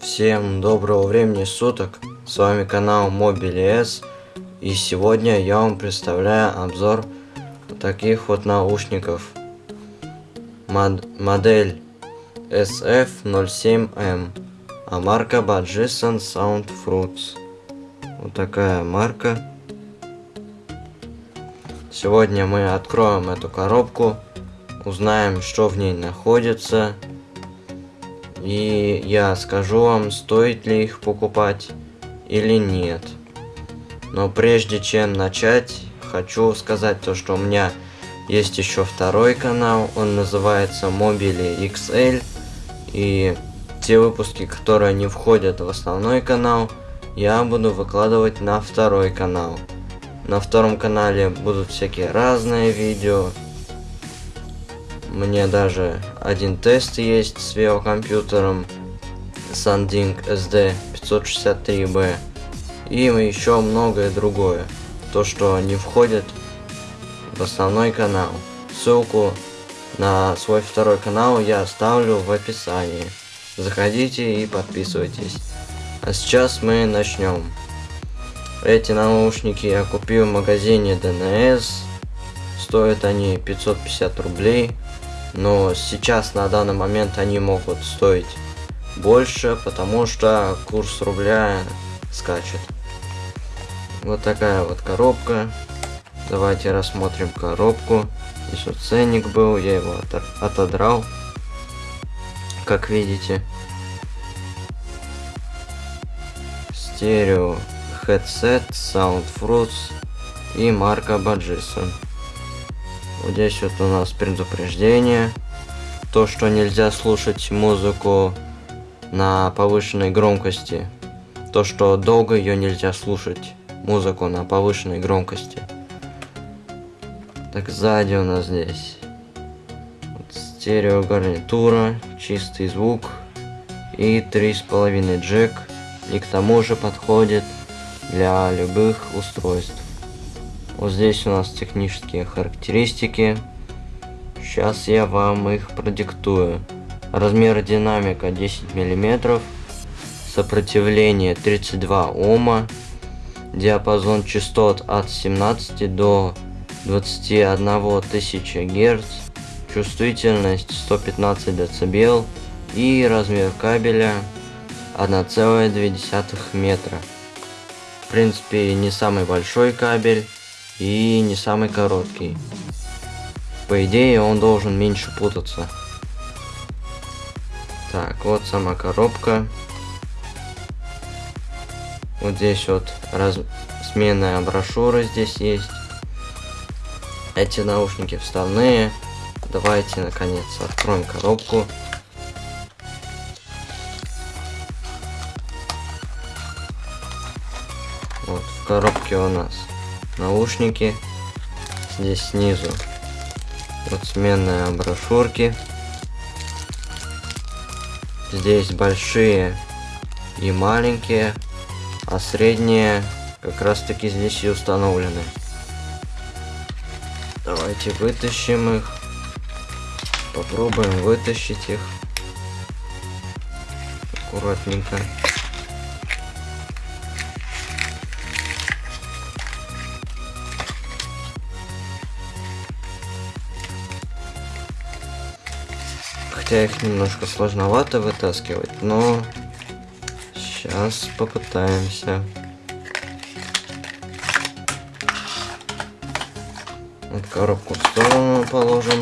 Всем доброго времени суток, с вами канал MobileS и сегодня я вам представляю обзор таких вот наушников. Мод модель SF07M, а марка Badgison Sound Fruits. Вот такая марка. Сегодня мы откроем эту коробку, узнаем, что в ней находится, и я скажу вам, стоит ли их покупать или нет. Но прежде чем начать, хочу сказать то, что у меня есть еще второй канал, он называется Mobile XL. И те выпуски, которые не входят в основной канал, я буду выкладывать на второй канал. На втором канале будут всякие разные видео, мне даже один тест есть с видеокомпьютером Sanding SD 563B. И еще многое другое. То, что не входит в основной канал. Ссылку на свой второй канал я оставлю в описании. Заходите и подписывайтесь. А сейчас мы начнем. Эти наушники я купил в магазине DNS. Стоят они 550 рублей но сейчас на данный момент они могут стоить больше, потому что курс рубля скачет. Вот такая вот коробка. Давайте рассмотрим коробку. Здесь вот ценник был, я его отодрал, как видите. Стерео headset, Sound Fruits и марка Badgison. Вот здесь вот у нас предупреждение. То, что нельзя слушать музыку на повышенной громкости. То, что долго ее нельзя слушать. Музыку на повышенной громкости. Так, сзади у нас здесь вот стерео чистый звук и три с половиной джек. И к тому же подходит для любых устройств. Вот здесь у нас технические характеристики. Сейчас я вам их продиктую. Размер динамика 10 мм. Сопротивление 32 Ома. Диапазон частот от 17 до 21 тысячи Гц. Чувствительность 115 дБ. И размер кабеля 1,2 метра. В принципе, не самый большой кабель и не самый короткий. По идее, он должен меньше путаться. Так, вот сама коробка. Вот здесь вот раз... сменная брошюра здесь есть. Эти наушники вставные. Давайте, наконец, откроем коробку. Вот, в коробке у нас наушники. Здесь снизу вот сменные брошюрки. Здесь большие и маленькие, а средние как раз таки здесь и установлены. Давайте вытащим их. Попробуем вытащить их. Аккуратненько. Хотя их немножко сложновато вытаскивать, но сейчас попытаемся. Коробку в сторону положим.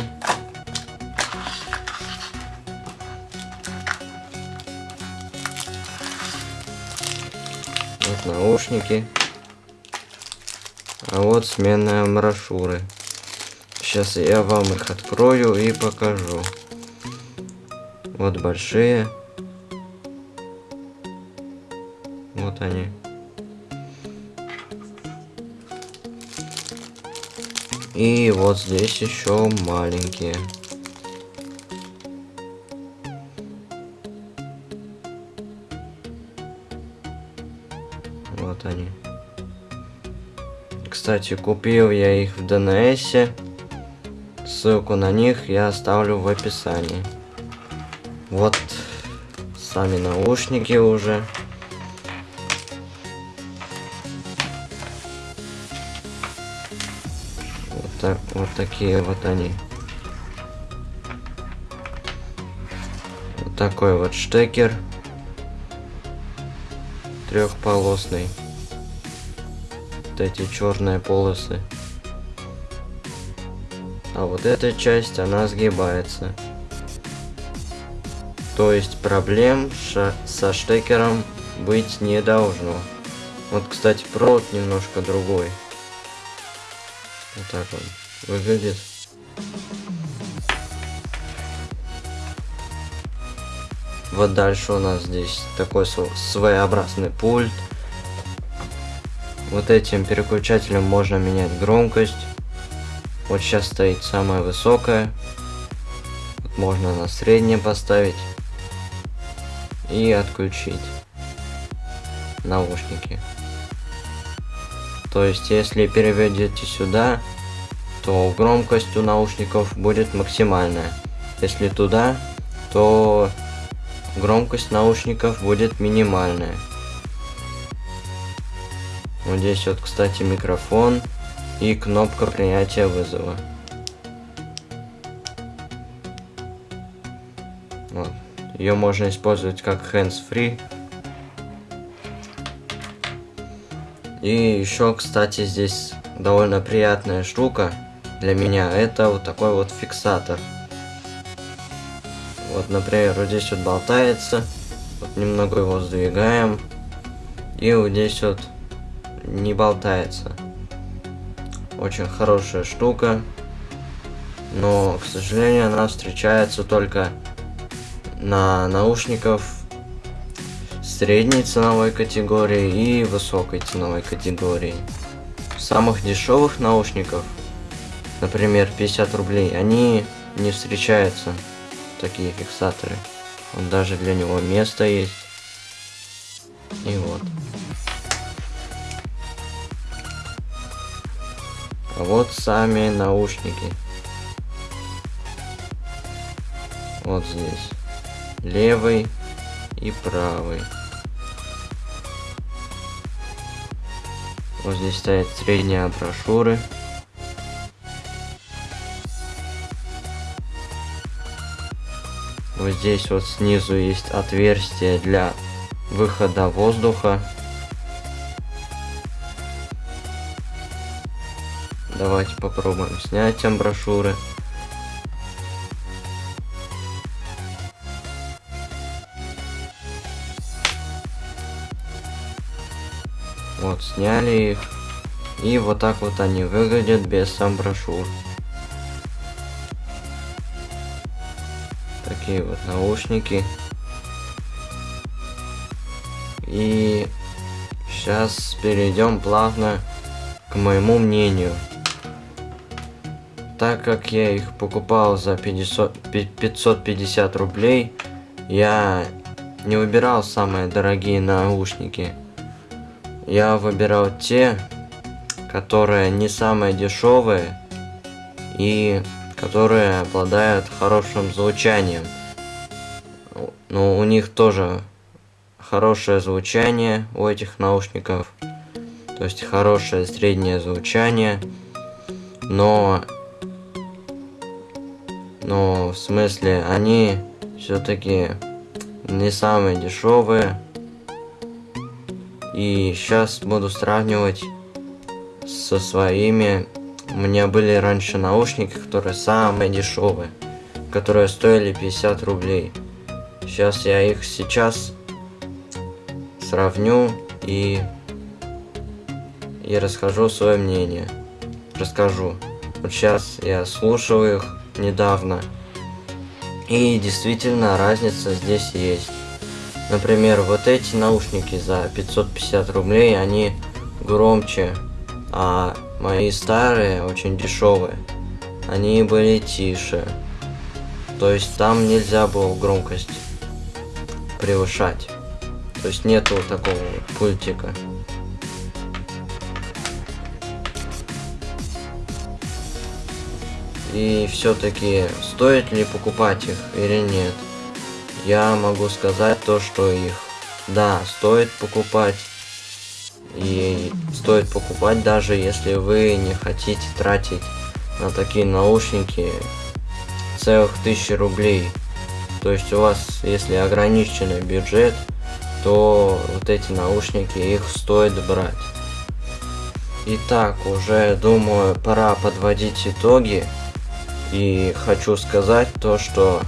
Вот наушники. А вот сменные брошюры. Сейчас я вам их открою и покажу. Вот большие. Вот они. И вот здесь еще маленькие. Вот они. Кстати, купил я их в ДНС. Ссылку на них я оставлю в описании. Вот сами наушники уже. Вот, так, вот такие вот они. Вот такой вот штекер. Трехполосный. Вот эти черные полосы. А вот эта часть, она сгибается. То есть проблем со штекером быть не должно. Вот, кстати, провод немножко другой. Вот так он выглядит. Вот дальше у нас здесь такой своеобразный пульт. Вот этим переключателем можно менять громкость. Вот сейчас стоит самая высокая. Можно на среднее поставить. И отключить наушники. То есть, если переведете сюда, то громкость у наушников будет максимальная. Если туда, то громкость наушников будет минимальная. Вот здесь вот, кстати, микрофон и кнопка принятия вызова. Ее можно использовать как hands-free. И еще, кстати, здесь довольно приятная штука для меня. Это вот такой вот фиксатор. Вот, например, вот здесь вот болтается. Вот немного его сдвигаем. И вот здесь вот не болтается. Очень хорошая штука. Но, к сожалению, она встречается только на наушников средней ценовой категории и высокой ценовой категории. Самых дешевых наушников, например, 50 рублей, они не встречаются, такие фиксаторы. Вот даже для него место есть. И вот. А вот сами наушники. Вот здесь. Левый и правый. Вот здесь стоят средние брошюры. Вот здесь вот снизу есть отверстие для выхода воздуха. Давайте попробуем снять амброшюры. Вот, сняли их. И вот так вот они выглядят без сам. Такие вот наушники. И сейчас перейдем плавно к моему мнению так как я их покупал за 500, 550 рублей, я не выбирал самые дорогие наушники. Я выбирал те, которые не самые дешевые и которые обладают хорошим звучанием. Но у них тоже хорошее звучание у этих наушников. То есть хорошее среднее звучание. Но но в смысле они все-таки не самые дешевые. И сейчас буду сравнивать со своими. У меня были раньше наушники, которые самые дешевые, которые стоили 50 рублей. Сейчас я их сейчас сравню и и расскажу свое мнение. Расскажу. Вот сейчас я слушаю их недавно. И действительно разница здесь есть. Например, вот эти наушники за 550 рублей, они громче, а мои старые, очень дешевые, они были тише. То есть там нельзя было громкость превышать. То есть нету такого пультика. И все-таки стоит ли покупать их или нет. Я могу сказать то, что их, да, стоит покупать. И стоит покупать даже если вы не хотите тратить на такие наушники целых тысячи рублей. То есть у вас, если ограниченный бюджет, то вот эти наушники их стоит брать. Итак, уже думаю, пора подводить итоги. И хочу сказать то, что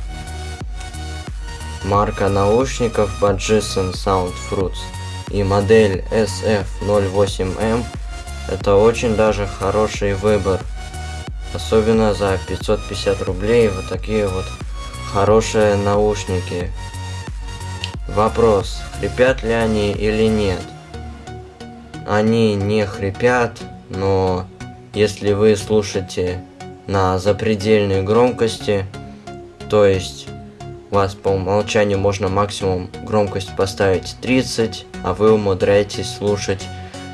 марка наушников Badgison Sound Fruits и модель SF08M это очень даже хороший выбор. Особенно за 550 рублей вот такие вот хорошие наушники. Вопрос, хрипят ли они или нет? Они не хрипят, но если вы слушаете на запредельной громкости, то есть вас по умолчанию можно максимум громкость поставить 30, а вы умудряетесь слушать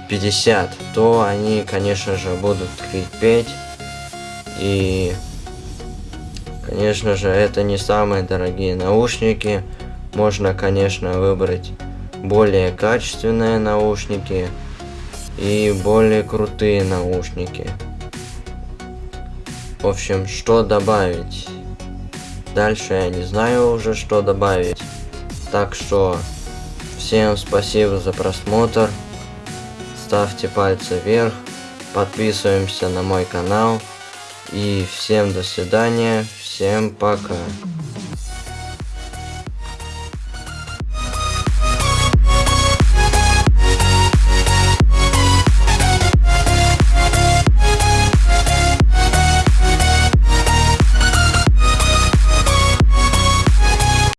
50, то они, конечно же, будут хрипеть. И, конечно же, это не самые дорогие наушники. Можно, конечно, выбрать более качественные наушники и более крутые наушники. В общем, что добавить? Дальше я не знаю уже, что добавить. Так что, всем спасибо за просмотр. Ставьте пальцы вверх, подписываемся на мой канал. И всем до свидания, всем пока.